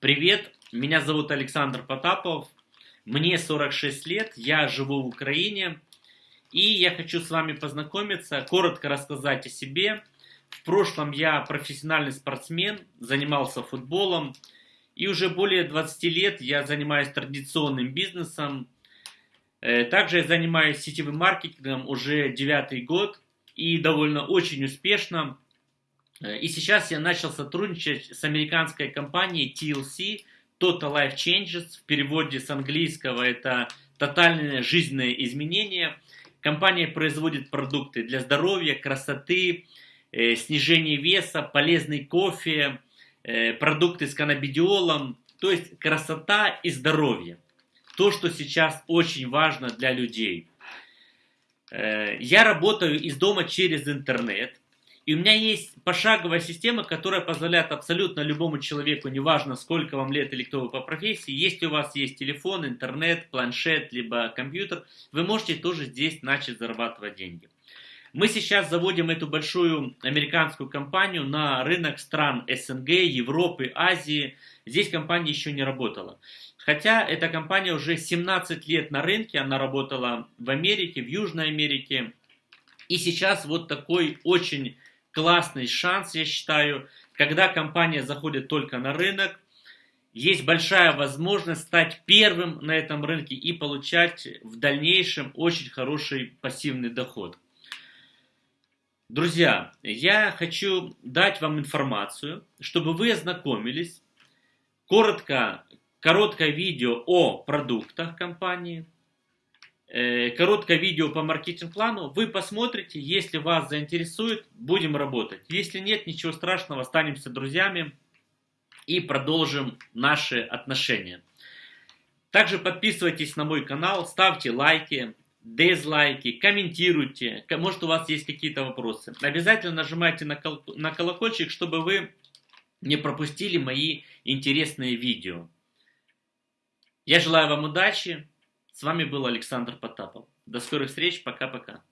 Привет, меня зовут Александр Потапов, мне 46 лет, я живу в Украине, и я хочу с вами познакомиться, коротко рассказать о себе. В прошлом я профессиональный спортсмен, занимался футболом, и уже более 20 лет я занимаюсь традиционным бизнесом. Э, также я занимаюсь сетевым маркетингом уже девятый год, и довольно очень успешно. Э, и сейчас я начал сотрудничать с американской компанией TLC, Total Life Changes, в переводе с английского это тотальное жизненное изменение. Компания производит продукты для здоровья, красоты, э, снижения веса, полезный кофе, э, продукты с каннабидиолом, то есть красота и здоровье. То, что сейчас очень важно для людей. Я работаю из дома через интернет. И у меня есть пошаговая система, которая позволяет абсолютно любому человеку, неважно сколько вам лет или кто вы по профессии, если у вас есть телефон, интернет, планшет, либо компьютер, вы можете тоже здесь начать зарабатывать деньги. Мы сейчас заводим эту большую американскую компанию на рынок стран СНГ, Европы, Азии. Здесь компания еще не работала. Хотя эта компания уже 17 лет на рынке, она работала в Америке, в Южной Америке. И сейчас вот такой очень классный шанс, я считаю, когда компания заходит только на рынок, есть большая возможность стать первым на этом рынке и получать в дальнейшем очень хороший пассивный доход. Друзья, я хочу дать вам информацию, чтобы вы ознакомились, коротко, короткое видео о продуктах компании – короткое видео по маркетинг-плану. Вы посмотрите, если вас заинтересует, будем работать. Если нет, ничего страшного, останемся друзьями и продолжим наши отношения. Также подписывайтесь на мой канал, ставьте лайки, дизлайки, комментируйте. Может у вас есть какие-то вопросы. Обязательно нажимайте на, на колокольчик, чтобы вы не пропустили мои интересные видео. Я желаю вам удачи. С вами был Александр Потапов. До скорых встреч. Пока-пока.